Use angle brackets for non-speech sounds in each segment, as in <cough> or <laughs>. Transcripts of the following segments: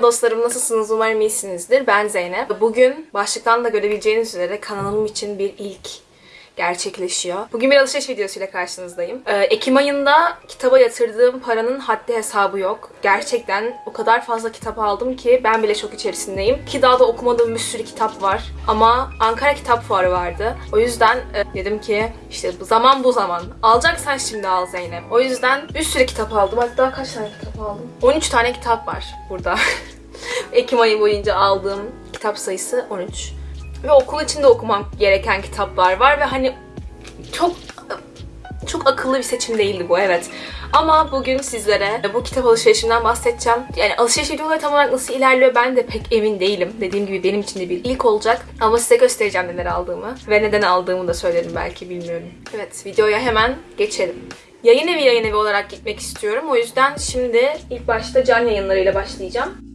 Merhaba dostlarım nasılsınız? Umarım iyisinizdir. Ben Zeynep. Bugün başlıktan da görebileceğiniz üzere kanalım için bir ilk gerçekleşiyor. Bugün bir alışveriş videosuyla karşınızdayım. Ee, Ekim ayında kitaba yatırdığım paranın haddi hesabı yok. Gerçekten o kadar fazla kitap aldım ki ben bile şok içerisindeyim. Ki daha da okumadığım bir sürü kitap var. Ama Ankara Kitap Fuarı vardı. O yüzden e, dedim ki işte zaman bu zaman. Alacaksan şimdi al Zeynep. O yüzden bir sürü kitap aldım. Hatta kaç tane kitap aldım? 13 tane kitap var burada. <laughs> Ekim ayı boyunca aldığım kitap sayısı 13. Ve okul içinde okumam gereken kitaplar var ve hani çok çok akıllı bir seçim değildi bu evet. Ama bugün sizlere bu kitap alışverişimden bahsedeceğim. Yani alışveriş videoları tam olarak nasıl ilerliyor ben de pek emin değilim. Dediğim gibi benim için de bir ilk olacak. Ama size göstereceğim neler aldığımı. Ve neden aldığımı da söylerim belki bilmiyorum. Evet videoya hemen geçelim. Yayın evi yayın evi olarak gitmek istiyorum. O yüzden şimdi ilk başta can yayınlarıyla başlayacağım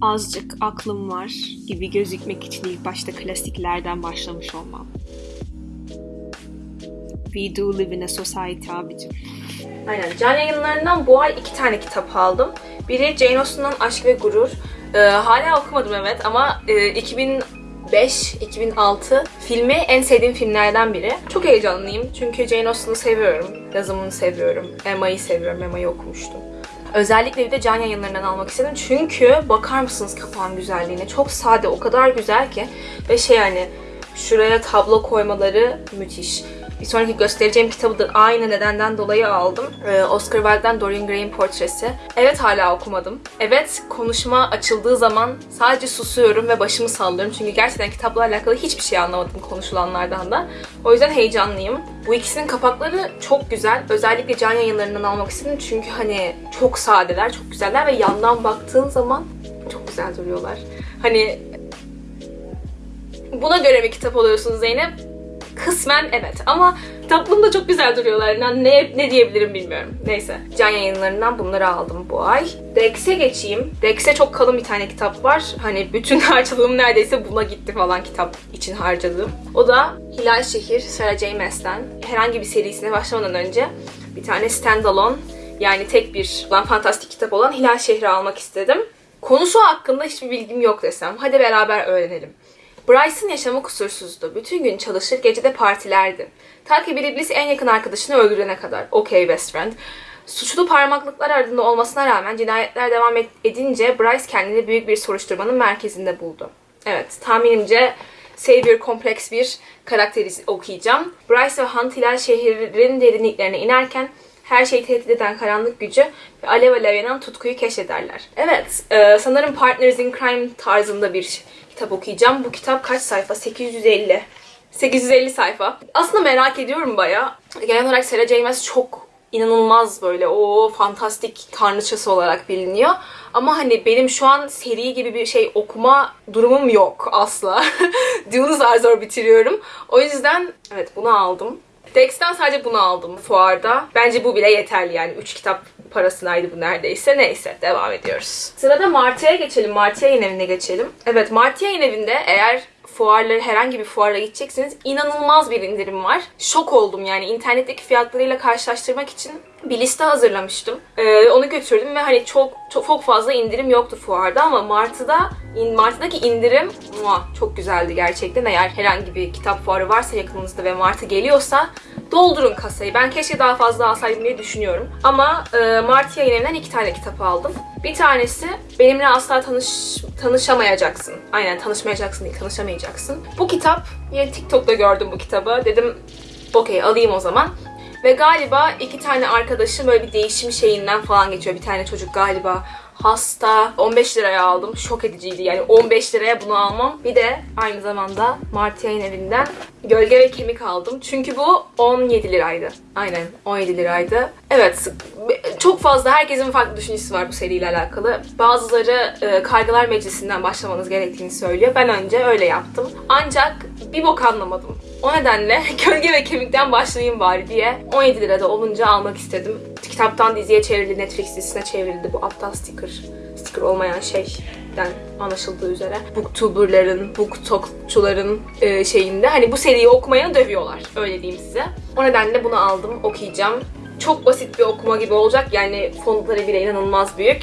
azıcık aklım var gibi gözükmek için ilk başta klasiklerden başlamış olmam. We do live in a society abicim. Aynen. Can yayınlarından bu ay iki tane kitap aldım. Biri Jane Austen'dan Aşk ve Gurur. Ee, hala okumadım evet ama e, 2005-2006 filmi en sevdiğim filmlerden biri. Çok heyecanlıyım çünkü Jane Austen'ı seviyorum. Yazımını seviyorum. Emma'yı seviyorum. Emma'yı okumuştum. Özellikle bir de can yayınlarından almak istedim. Çünkü bakar mısınız kapağın güzelliğine? Çok sade, o kadar güzel ki. Ve şey yani şuraya tablo koymaları müthiş. Bir sonraki göstereceğim kitabı da aynı nedenden dolayı aldım. Ee, Oscar Wilde'den Dorian Gray'in portresi. Evet hala okumadım. Evet konuşma açıldığı zaman sadece susuyorum ve başımı sallıyorum. Çünkü gerçekten kitapla alakalı hiçbir şey anlamadım konuşulanlardan da. O yüzden heyecanlıyım. Bu ikisinin kapakları çok güzel. Özellikle can yayınlarından almak istedim. Çünkü hani çok sadeler, çok güzeller ve yandan baktığın zaman çok güzel duruyorlar. Hani buna göre bir kitap alıyorsun Zeynep Kısmen evet ama kitaplığımda çok güzel duruyorlar. Yani ne, ne diyebilirim bilmiyorum. Neyse. Can yayınlarından bunları aldım bu ay. Dex'e geçeyim. Dex'e çok kalın bir tane kitap var. Hani bütün <laughs> harcadığım neredeyse buna gitti falan kitap için harcadığım. O da Hilal Şehir, Sarah J. Maas'ten. Herhangi bir serisine başlamadan önce bir tane standalone yani tek bir lan fantastik kitap olan Hilal Şehri almak istedim. Konusu hakkında hiçbir bilgim yok desem. Hadi beraber öğrenelim. Bryce'ın yaşamı kusursuzdu. Bütün gün çalışır, gecede partilerdi. Ta ki bir iblis en yakın arkadaşını öldürene kadar. Okay best friend. Suçlu parmaklıklar ardında olmasına rağmen cinayetler devam edince Bryce kendini büyük bir soruşturmanın merkezinde buldu. Evet, tahminimce savior kompleks bir karakteri okuyacağım. Bryce ve Hunt Hilal şehrin derinliklerine inerken her şeyi tehdit eden karanlık gücü ve alev alev yanan tutkuyu keşfederler. Evet, e, sanırım Partners in Crime tarzında bir kitap okuyacağım. Bu kitap kaç sayfa? 850. 850 sayfa. Aslında merak ediyorum baya. Genel olarak Sarah J. Çok inanılmaz böyle o fantastik tanrıçası olarak biliniyor. Ama hani benim şu an seri gibi bir şey okuma durumum yok asla. <laughs> Dune'u zar zor bitiriyorum. O yüzden evet bunu aldım. Dex'ten sadece bunu aldım fuarda. Bence bu bile yeterli yani. 3 kitap parasınaydı bu neredeyse. Neyse devam ediyoruz. Sırada Martı'ya geçelim. Martı yayın evine geçelim. Evet Martı yayın evinde eğer fuarları herhangi bir fuara gideceksiniz inanılmaz bir indirim var. Şok oldum yani internetteki fiyatlarıyla karşılaştırmak için bir liste hazırlamıştım. Ee, onu götürdüm ve hani çok, çok fazla indirim yoktu fuarda ama Martı'da in, Martı'daki indirim muah, çok güzeldi gerçekten. Eğer herhangi bir kitap fuarı varsa yakınınızda ve Martı geliyorsa doldurun kasayı. Ben keşke daha fazla alsaydım diye düşünüyorum. Ama e, Mart yayınlarından iki tane kitap aldım. Bir tanesi benimle asla tanış tanışamayacaksın. Aynen tanışmayacaksın değil, tanışamayacaksın. Bu kitap, yine TikTok'ta gördüm bu kitabı. Dedim okey alayım o zaman. Ve galiba iki tane arkadaşım böyle bir değişim şeyinden falan geçiyor. Bir tane çocuk galiba hasta. 15 liraya aldım. Şok ediciydi yani 15 liraya bunu almam. Bir de aynı zamanda Marti Yayın Evi'nden Gölge ve Kemik aldım. Çünkü bu 17 liraydı. Aynen 17 liraydı. Evet çok fazla herkesin farklı düşüncesi var bu seriyle alakalı. Bazıları e, Kargalar Meclisi'nden başlamanız gerektiğini söylüyor. Ben önce öyle yaptım. Ancak bir bok anlamadım. O nedenle <laughs> Gölge ve Kemik'ten başlayayım bari diye 17 lirada olunca almak istedim. Kitaptan diziye çevrildi, Netflix dizisine çevrildi bu aptal sticker. Sticker olmayan şeyden anlaşıldığı üzere. Booktuber'ların, booktokçuların e, şeyinde hani bu seriyi okumayanı dövüyorlar. Öyle diyeyim size. O nedenle bunu aldım, okuyacağım. Çok basit bir okuma gibi olacak. Yani fontları bile inanılmaz büyük.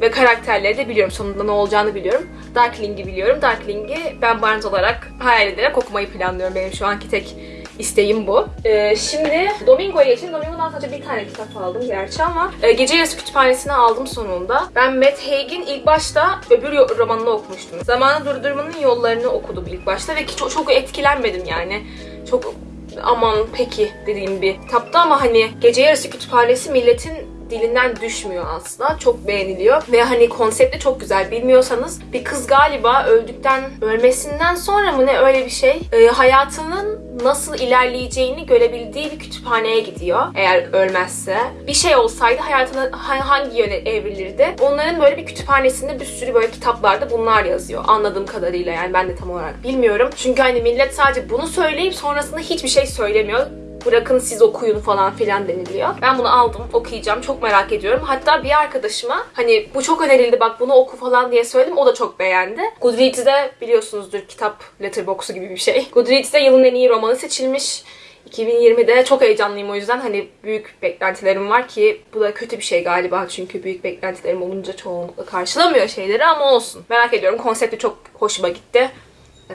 Ve karakterleri de biliyorum. Sonunda ne olacağını biliyorum. Darkling'i biliyorum. Darkling'i ben Barnes olarak hayal ederek okumayı planlıyorum. Benim şu anki tek isteğim bu. Ee, şimdi Domingo'ya geçelim. Domingo'dan sadece bir tane kitap aldım gerçi ama e, Gece Yarısı Kütüphanesi'ni aldım sonunda. Ben Matt Haig'in ilk başta öbür romanını okumuştum. Zamanı Durdurmanın Yollarını okudum ilk başta ve çok, çok etkilenmedim yani. Çok aman peki dediğim bir kitaptı ama hani Gece Yarısı Kütüphanesi milletin dilinden düşmüyor asla. Çok beğeniliyor. Ve hani konsepti çok güzel. Bilmiyorsanız bir kız galiba öldükten, ölmesinden sonra mı ne öyle bir şey. e, hayatının nasıl ilerleyeceğini görebildiği bir kütüphaneye gidiyor. Eğer ölmezse. Bir şey olsaydı hayatına ha- hangi yöne evrilirdi? Onların böyle bir kütüphanesinde bir sürü böyle kitaplarda bunlar yazıyor. Anladığım kadarıyla yani ben de tam olarak bilmiyorum. Çünkü hani millet sadece bunu söyleyip sonrasında hiçbir şey söylemiyor bırakın siz okuyun falan filan deniliyor. Ben bunu aldım, okuyacağım. Çok merak ediyorum. Hatta bir arkadaşıma hani bu çok önerildi bak bunu oku falan diye söyledim. O da çok beğendi. Goodreads'de biliyorsunuzdur kitap letterboxu gibi bir şey. Goodreads'de yılın en iyi romanı seçilmiş. 2020'de çok heyecanlıyım o yüzden hani büyük beklentilerim var ki bu da kötü bir şey galiba çünkü büyük beklentilerim olunca çoğunlukla karşılamıyor şeyleri ama olsun. Merak ediyorum konsepti çok hoşuma gitti.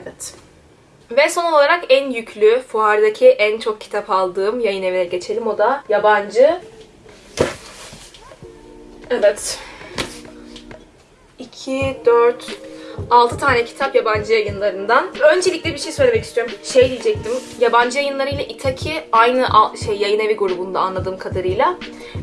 Evet. Ve son olarak en yüklü, fuardaki en çok kitap aldığım yayın evine geçelim. O da yabancı. Evet. 2, 4, 6 tane kitap yabancı yayınlarından. Öncelikle bir şey söylemek istiyorum. Şey diyecektim. Yabancı yayınlarıyla Itaki aynı şey yayın evi grubunda anladığım kadarıyla.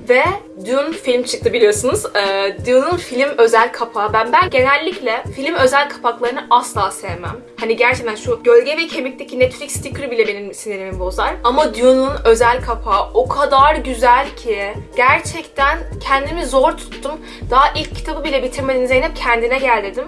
Ve Dune film çıktı biliyorsunuz. Ee, Dune'un film özel kapağı. Ben ben genellikle film özel kapaklarını asla sevmem. Hani gerçekten şu gölge ve kemikteki Netflix sticker'ı bile benim sinirimi bozar. Ama Dune'un özel kapağı o kadar güzel ki gerçekten kendimi zor tuttum. Daha ilk kitabı bile bitirmedin Zeynep kendine gel dedim.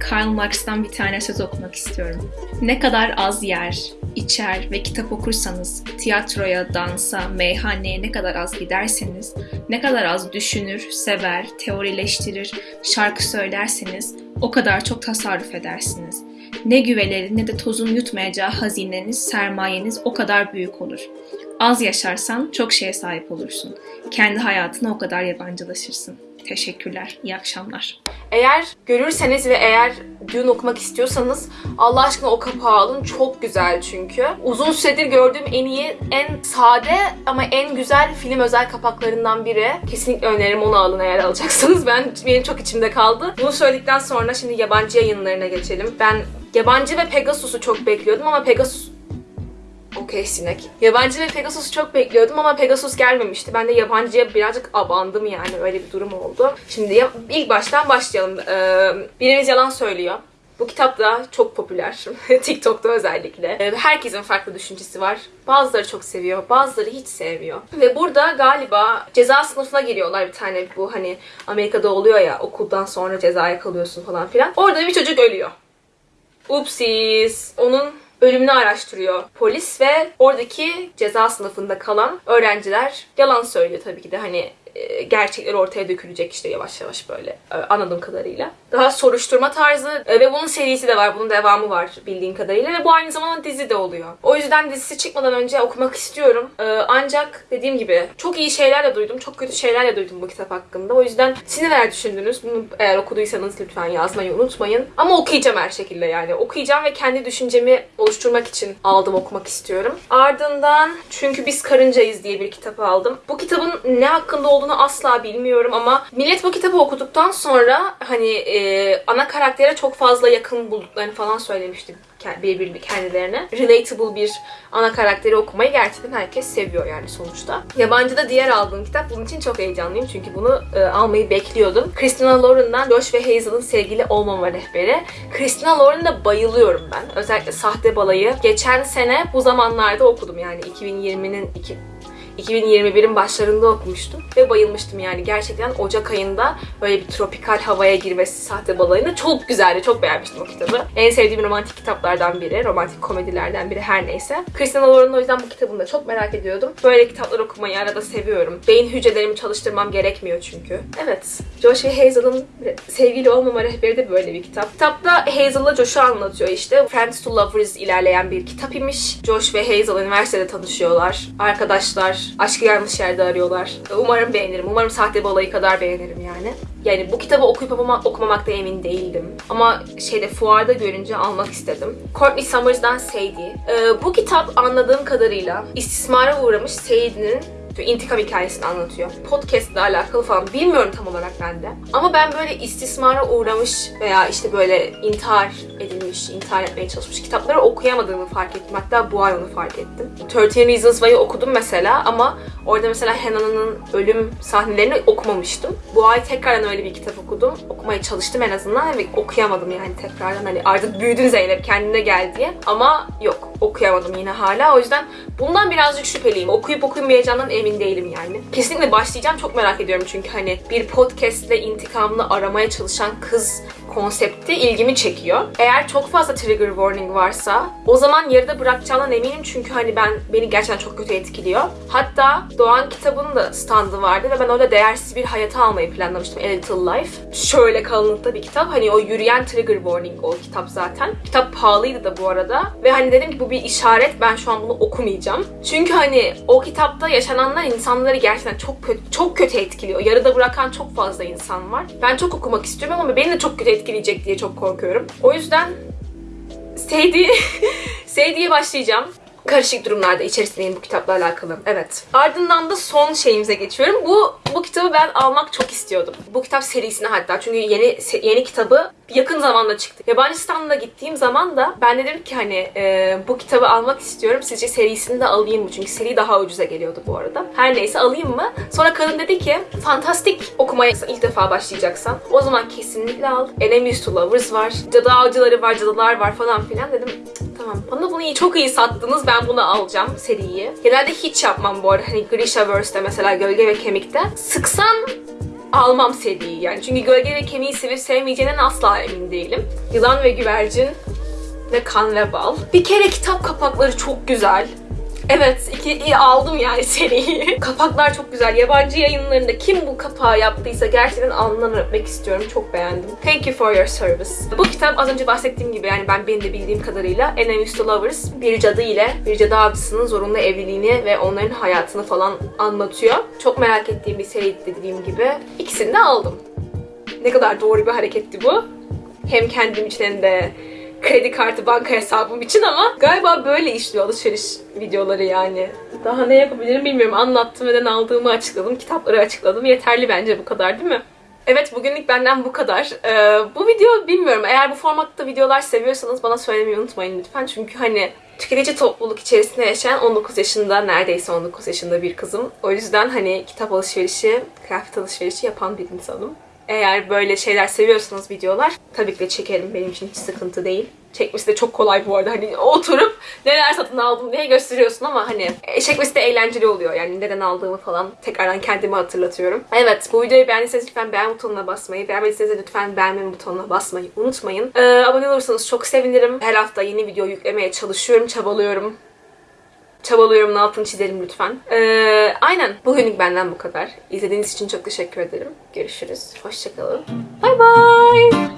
Karl Marx'tan bir tane söz okumak istiyorum. Ne kadar az yer, içer ve kitap okursanız, tiyatroya, dansa, meyhaneye ne kadar az giderseniz, ne kadar az düşünür, sever, teorileştirir, şarkı söylerseniz o kadar çok tasarruf edersiniz. Ne güveleri ne de tozun yutmayacağı hazineniz, sermayeniz o kadar büyük olur. Az yaşarsan çok şeye sahip olursun. Kendi hayatına o kadar yabancılaşırsın. Teşekkürler. İyi akşamlar. Eğer görürseniz ve eğer Dune okumak istiyorsanız Allah aşkına o kapağı alın. Çok güzel çünkü. Uzun süredir gördüğüm en iyi, en sade ama en güzel film özel kapaklarından biri. Kesinlikle öneririm onu alın eğer alacaksınız. <laughs> Ben benim çok içimde kaldı. Bunu söyledikten sonra şimdi yabancı yayınlarına geçelim. Ben yabancı ve Pegasus'u çok bekliyordum ama Pegasus Okey sinek. Yabancı ve Pegasus'u çok bekliyordum ama Pegasus gelmemişti. Ben de yabancıya birazcık abandım yani öyle bir durum oldu. Şimdi ilk baştan başlayalım. Ee, birimiz yalan söylüyor. Bu kitap da çok popüler. <laughs> TikTok'ta özellikle. Ee, herkesin farklı düşüncesi var. Bazıları çok seviyor, bazıları hiç sevmiyor. Ve burada galiba ceza sınıfına giriyorlar bir tane bu hani Amerika'da oluyor ya okuldan sonra cezaya kalıyorsun falan filan. Orada bir çocuk ölüyor. Upsis. Onun ölümünü araştırıyor polis ve oradaki ceza sınıfında kalan öğrenciler yalan söylüyor tabii ki de. Hani gerçekler ortaya dökülecek işte yavaş yavaş böyle e, anladığım kadarıyla. Daha soruşturma tarzı e, ve bunun serisi de var. Bunun devamı var bildiğin kadarıyla ve bu aynı zamanda dizi de oluyor. O yüzden dizisi çıkmadan önce okumak istiyorum. E, Ancak dediğim gibi çok iyi şeyler de duydum. Çok kötü şeyler de duydum bu kitap hakkında. O yüzden siz neler düşündünüz? Bunu eğer okuduysanız lütfen yazmayı unutmayın. Ama okuyacağım her şekilde yani. Okuyacağım ve kendi düşüncemi oluşturmak için aldım okumak istiyorum. Ardından Çünkü Biz Karıncayız diye bir kitap aldım. Bu kitabın ne hakkında olduğunu asla bilmiyorum ama millet bu kitabı okuduktan sonra hani e, ana karaktere çok fazla yakın bulduklarını falan söylemişti birbirine kendilerine. Relatable bir ana karakteri okumayı gerçekten herkes seviyor yani sonuçta. Yabancıda diğer aldığım kitap bunun için çok heyecanlıyım çünkü bunu e, almayı bekliyordum. Christina Lauren'dan Josh ve Hazel'ın sevgili olmama rehberi. Christina Lauren'a bayılıyorum ben. Özellikle Sahte Balayı. Geçen sene bu zamanlarda okudum yani 2020'nin iki 2021'in başlarında okumuştum ve bayılmıştım yani gerçekten Ocak ayında böyle bir tropikal havaya girmesi sahte balayında çok güzeldi. Çok beğenmiştim o kitabı. En sevdiğim romantik kitaplardan biri, romantik komedilerden biri her neyse. Christina Lauren'ın o yüzden bu kitabını da çok merak ediyordum. Böyle kitaplar okumayı arada seviyorum. Beyin hücrelerimi çalıştırmam gerekmiyor çünkü. Evet, Josh ve Hazel'ın sevgili olmama rehberi de böyle bir kitap. Kitapta Hazel'la Josh'u anlatıyor işte. Friends to Lovers ilerleyen bir kitap imiş. Josh ve Hazel üniversitede tanışıyorlar. Arkadaşlar Aşkı yanlış yerde arıyorlar. Umarım beğenirim. Umarım Sahte Balayı kadar beğenirim yani. Yani bu kitabı okuyup okuma- okumamakta emin değildim. Ama şeyde fuarda görünce almak istedim. Courtney Summers'dan Sadie. Ee, bu kitap anladığım kadarıyla istismara uğramış Sadie'nin intikam hikayesini anlatıyor. Podcast ile alakalı falan bilmiyorum tam olarak ben de. Ama ben böyle istismara uğramış veya işte böyle intihar edilmiş, intihar etmeye çalışmış kitapları okuyamadığımı fark ettim. Hatta bu ay onu fark ettim. 13 Reasons Why'ı okudum mesela ama orada mesela Hannah'nın ölüm sahnelerini okumamıştım. Bu ay tekrardan öyle bir kitap okudum. Okumaya çalıştım en azından ve okuyamadım yani tekrardan. Hani artık büyüdün Zeynep kendine gel diye. Ama yok okuyamadım yine hala. O yüzden bundan birazcık şüpheliyim. Okuyup okumayacağından emin değilim yani. Kesinlikle başlayacağım. Çok merak ediyorum çünkü hani bir podcastle intikamını aramaya çalışan kız konsepti ilgimi çekiyor. Eğer çok fazla trigger warning varsa o zaman yarıda bırakacağından eminim çünkü hani ben beni gerçekten çok kötü etkiliyor. Hatta Doğan kitabının da standı vardı ve ben orada değersiz bir hayatı almayı planlamıştım. A Little Life. Şöyle kalınlıkta bir kitap. Hani o yürüyen trigger warning o kitap zaten. Kitap pahalıydı da bu arada. Ve hani dedim ki bu bir işaret. Ben şu an bunu okumayacağım. Çünkü hani o kitapta yaşananlar insanları gerçekten çok kötü, çok kötü etkiliyor. Yarıda bırakan çok fazla insan var. Ben çok okumak istiyorum ama beni de çok kötü etkileyecek diye çok korkuyorum. O yüzden Sadie, Sadie'ye <laughs> başlayacağım. Karışık durumlarda içerisindeyim bu kitapla alakalı. Evet. Ardından da son şeyimize geçiyorum. Bu bu kitabı ben almak çok istiyordum. Bu kitap serisine hatta. Çünkü yeni yeni kitabı yakın zamanda çıktı. Yabancı standına gittiğim zaman da ben de dedim ki hani e, bu kitabı almak istiyorum. Sizce serisini de alayım mı? Çünkü seri daha ucuza geliyordu bu arada. Her neyse alayım mı? Sonra kadın dedi ki fantastik okumaya ilk defa başlayacaksan o zaman kesinlikle al. Enemies to Lovers var. Cadı avcıları var, cadılar var falan filan dedim. "Cık, Tamam bana bunu iyi, çok iyi sattınız ben bunu alacağım seriyi. Genelde hiç yapmam bu arada. Hani Grishaverse'de mesela Gölge ve Kemik'te. Sıksan almam seriyi yani. Çünkü Gölge ve Kemiği sevip sevmeyeceğinden asla emin değilim. Yılan ve Güvercin ve Kan ve Bal. Bir kere kitap kapakları çok güzel. Evet, iki, aldım yani seriyi. <laughs> Kapaklar çok güzel. Yabancı yayınlarında kim bu kapağı yaptıysa gerçekten alnından öpmek istiyorum. Çok beğendim. Thank you for your service. Bu kitap az önce bahsettiğim gibi yani ben benim de bildiğim kadarıyla Enemies to Lovers bir cadı ile bir cadı avcısının zorunlu evliliğini ve onların hayatını falan anlatıyor. Çok merak ettiğim bir seri dediğim gibi. İkisini de aldım. Ne kadar doğru bir hareketti bu. Hem kendim için hem de kredi kartı banka hesabım için ama galiba böyle işliyor alışveriş videoları yani. Daha ne yapabilirim bilmiyorum. Anlattım neden aldığımı açıkladım. Kitapları açıkladım. Yeterli bence bu kadar değil mi? Evet bugünlük benden bu kadar. Ee, bu video bilmiyorum. Eğer bu formatta videolar seviyorsanız bana söylemeyi unutmayın lütfen. Çünkü hani tüketici topluluk içerisinde yaşayan 19 yaşında, neredeyse 19 yaşında bir kızım. O yüzden hani kitap alışverişi, kıyafet alışverişi yapan bir insanım. Eğer böyle şeyler seviyorsanız videolar tabii ki de çekerim. Benim için hiç sıkıntı değil. Çekmesi de çok kolay bu arada. Hani oturup neler satın aldım diye gösteriyorsun ama hani e, çekmesi de eğlenceli oluyor. Yani neden aldığımı falan tekrardan kendime hatırlatıyorum. Evet bu videoyu beğendiyseniz lütfen beğen butonuna basmayı, beğenmediyseniz de lütfen beğenme butonuna basmayı unutmayın. Ee, abone olursanız çok sevinirim. Her hafta yeni video yüklemeye çalışıyorum, çabalıyorum. Çabalıyorum altını çizelim lütfen. Ee, aynen. Bugünlük benden bu kadar. İzlediğiniz için çok teşekkür ederim. Görüşürüz. Hoşçakalın. Bay bay.